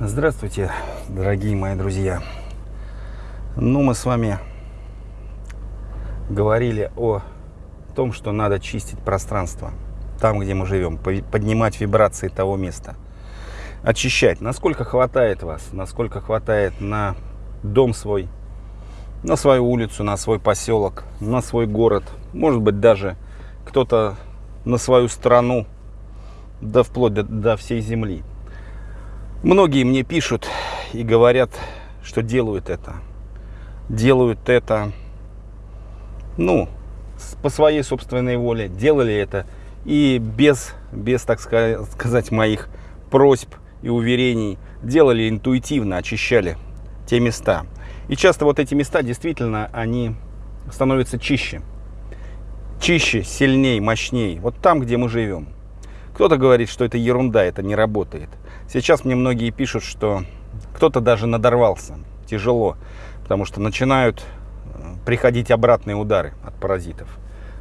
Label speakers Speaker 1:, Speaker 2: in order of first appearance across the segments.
Speaker 1: Здравствуйте, дорогие мои друзья. Ну, мы с вами говорили о том, что надо чистить пространство там, где мы живем, поднимать вибрации того места, очищать. Насколько хватает вас, насколько хватает на дом свой, на свою улицу, на свой поселок, на свой город, может быть, даже кто-то на свою страну, да вплоть до, до всей земли. Многие мне пишут и говорят, что делают это. Делают это, ну, по своей собственной воле. Делали это и без, без так сказать, моих просьб и уверений. Делали интуитивно, очищали те места. И часто вот эти места действительно, они становятся чище. Чище, сильнее, мощнее. Вот там, где мы живем. Кто-то говорит, что это ерунда, это не работает. Сейчас мне многие пишут, что кто-то даже надорвался. Тяжело, потому что начинают э, приходить обратные удары от паразитов.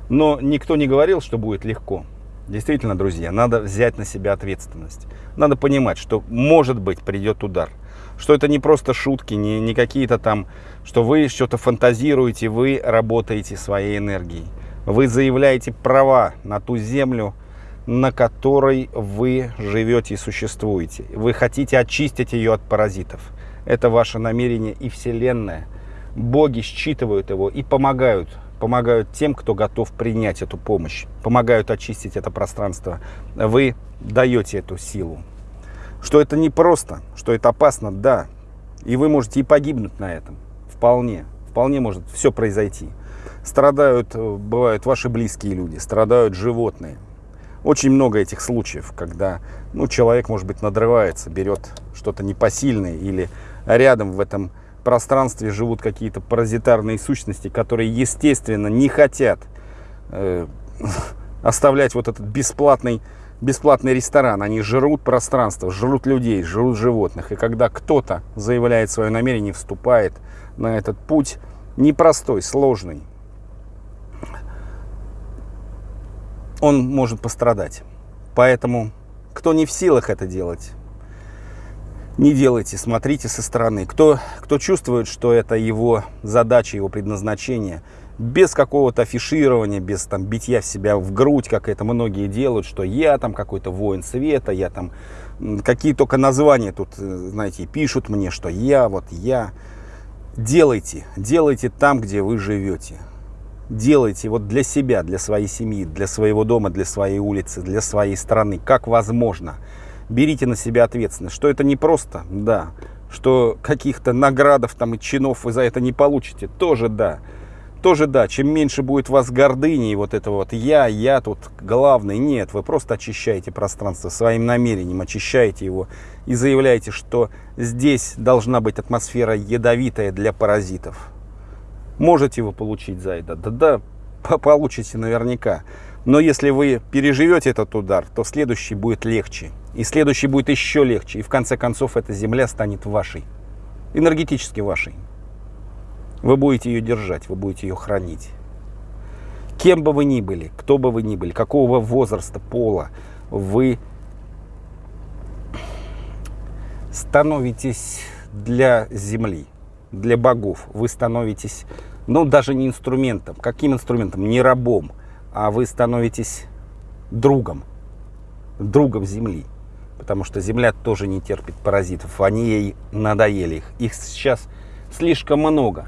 Speaker 1: Но никто не говорил, что будет легко. Действительно, друзья, надо взять на себя ответственность. Надо понимать, что может быть придет удар. Что это не просто шутки, не, не какие-то там, что вы что-то фантазируете, вы работаете своей энергией. Вы заявляете права на ту землю, на которой вы живете и существуете. Вы хотите очистить ее от паразитов. Это ваше намерение и Вселенная. Боги считывают его и помогают. Помогают тем, кто готов принять эту помощь. Помогают очистить это пространство. Вы даете эту силу. Что это не просто, что это опасно, да. И вы можете и погибнуть на этом. Вполне. Вполне может все произойти. Страдают, э, бывают ваши близкие люди, страдают животные очень много этих случаев, когда ну, человек, может быть, надрывается, берет что-то непосильное или рядом в этом пространстве живут какие-то паразитарные сущности, которые, естественно, не хотят э, оставлять вот этот бесплатный, бесплатный ресторан. Они жрут пространство, жрут людей, жрут животных. И когда кто-то заявляет свое намерение, вступает на этот путь, непростой, сложный, он может пострадать. Поэтому, кто не в силах это делать, не делайте, смотрите со стороны. Кто, кто чувствует, что это его задача, его предназначение, без какого-то афиширования, без там битья в себя в грудь, как это многие делают, что я там какой-то воин света, я там какие только названия тут, э, знаете, пишут мне, что я, вот я. Делайте, делайте там, где вы живете делайте вот для себя, для своей семьи, для своего дома, для своей улицы, для своей страны, как возможно. Берите на себя ответственность, что это не просто, да, что каких-то наградов там и чинов вы за это не получите, тоже да. Тоже да, чем меньше будет у вас гордыни и вот это вот я, я тут главный, нет, вы просто очищаете пространство своим намерением, очищаете его и заявляете, что здесь должна быть атмосфера ядовитая для паразитов Можете вы получить за это? Да, да, получите наверняка. Но если вы переживете этот удар, то следующий будет легче. И следующий будет еще легче. И в конце концов эта земля станет вашей. Энергетически вашей. Вы будете ее держать, вы будете ее хранить. Кем бы вы ни были, кто бы вы ни были, какого возраста, пола, вы становитесь для земли для богов. Вы становитесь, ну, даже не инструментом. Каким инструментом? Не рабом, а вы становитесь другом. Другом Земли. Потому что Земля тоже не терпит паразитов. Они ей надоели. Их, их сейчас слишком много.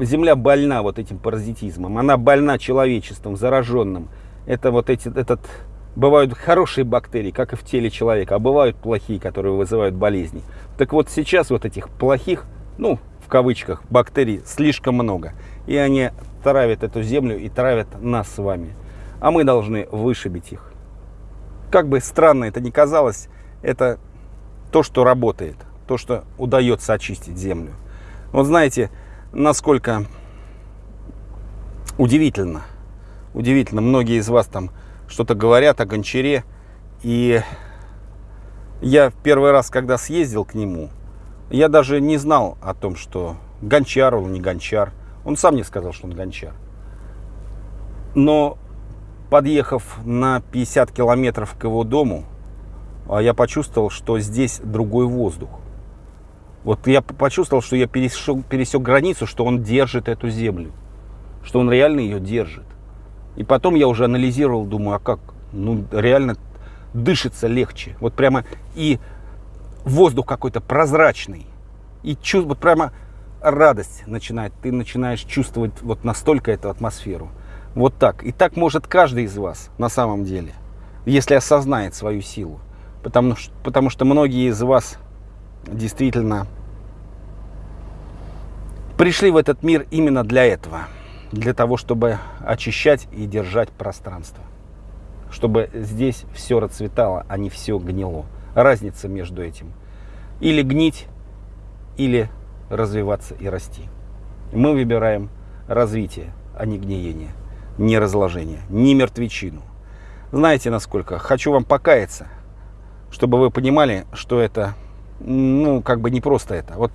Speaker 1: Земля больна вот этим паразитизмом. Она больна человечеством, зараженным. Это вот эти, этот Бывают хорошие бактерии, как и в теле человека, а бывают плохие, которые вызывают болезни. Так вот сейчас вот этих плохих ну, в кавычках, бактерий слишком много. И они травят эту землю и травят нас с вами. А мы должны вышибить их. Как бы странно это ни казалось, это то, что работает, то, что удается очистить землю. Вот знаете, насколько удивительно, удивительно, многие из вас там что-то говорят о гончаре, и я первый раз, когда съездил к нему, я даже не знал о том, что гончар он, не гончар. Он сам мне сказал, что он гончар. Но подъехав на 50 километров к его дому, а я почувствовал, что здесь другой воздух. Вот я почувствовал, что я пересек, пересек границу, что он держит эту землю, что он реально ее держит. И потом я уже анализировал, думаю, а как? Ну, реально дышится легче. Вот прямо и воздух какой-то прозрачный. И чувств, вот прямо радость начинает. Ты начинаешь чувствовать вот настолько эту атмосферу. Вот так. И так может каждый из вас на самом деле, если осознает свою силу. Потому, потому что многие из вас действительно пришли в этот мир именно для этого. Для того, чтобы очищать и держать пространство. Чтобы здесь все расцветало, а не все гнило. Разница между этим. Или гнить, или развиваться и расти. Мы выбираем развитие, а не гниение, не разложение, не мертвечину. Знаете, насколько? Хочу вам покаяться, чтобы вы понимали, что это, ну, как бы не просто это. Вот,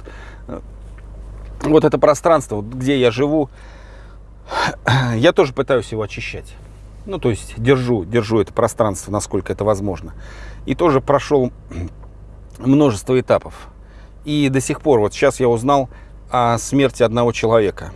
Speaker 1: вот это пространство, где я живу, я тоже пытаюсь его очищать. Ну, то есть держу, держу это пространство, насколько это возможно. И тоже прошел множество этапов. И до сих пор, вот сейчас я узнал о смерти одного человека.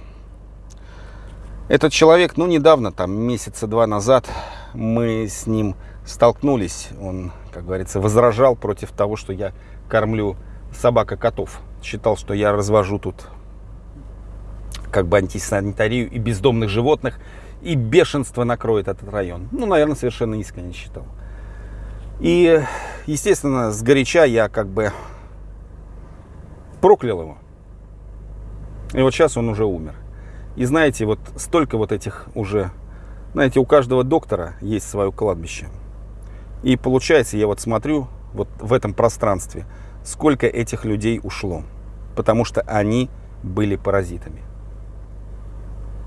Speaker 1: Этот человек, ну, недавно, там, месяца два назад, мы с ним столкнулись. Он, как говорится, возражал против того, что я кормлю собак и котов. Считал, что я развожу тут как бы антисанитарию и бездомных животных, и бешенство накроет этот район. Ну, наверное, совершенно искренне считал. И, естественно, сгоряча я как бы проклял его. И вот сейчас он уже умер. И знаете, вот столько вот этих уже, знаете, у каждого доктора есть свое кладбище. И получается, я вот смотрю вот в этом пространстве, сколько этих людей ушло. Потому что они были паразитами.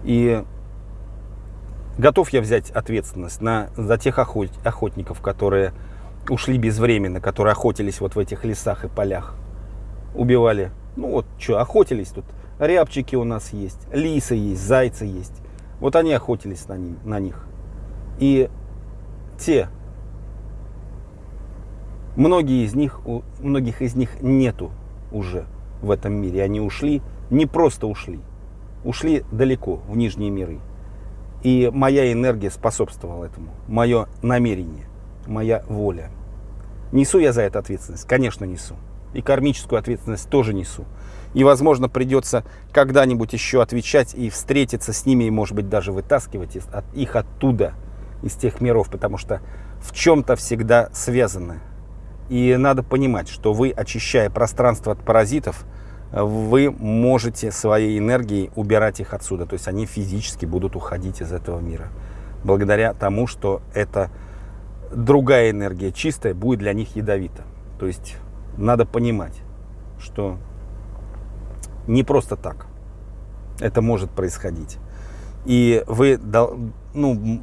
Speaker 1: И готов я взять ответственность на, за тех охот, охотников, которые ушли безвременно, которые охотились вот в этих лесах и полях убивали. Ну вот, что, охотились тут. Рябчики у нас есть, лисы есть, зайцы есть. Вот они охотились на, ним, на них. И те, многие из них, у многих из них нету уже в этом мире. Они ушли, не просто ушли, ушли далеко, в нижние миры. И моя энергия способствовала этому, мое намерение, моя воля. Несу я за это ответственность? Конечно, несу и кармическую ответственность тоже несу. И, возможно, придется когда-нибудь еще отвечать и встретиться с ними, и, может быть, даже вытаскивать их оттуда, из тех миров, потому что в чем-то всегда связаны. И надо понимать, что вы, очищая пространство от паразитов, вы можете своей энергией убирать их отсюда. То есть они физически будут уходить из этого мира. Благодаря тому, что это другая энергия, чистая, будет для них ядовита. То есть надо понимать, что не просто так это может происходить. И вы ну,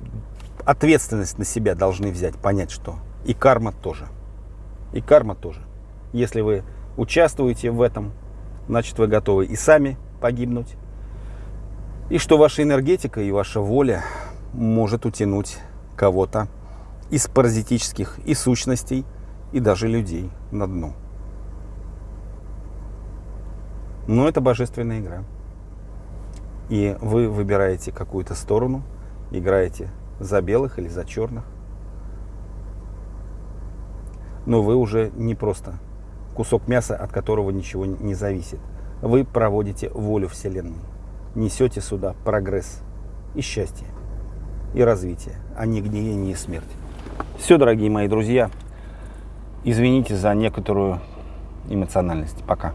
Speaker 1: ответственность на себя должны взять, понять, что и карма тоже. И карма тоже. Если вы участвуете в этом, значит вы готовы и сами погибнуть. И что ваша энергетика и ваша воля может утянуть кого-то из паразитических и сущностей, и даже людей на дно. Но это божественная игра. И вы выбираете какую-то сторону, играете за белых или за черных. Но вы уже не просто кусок мяса, от которого ничего не зависит. Вы проводите волю Вселенной. Несете сюда прогресс и счастье, и развитие, а не гниение и смерть. Все, дорогие мои друзья, Извините за некоторую эмоциональность. Пока.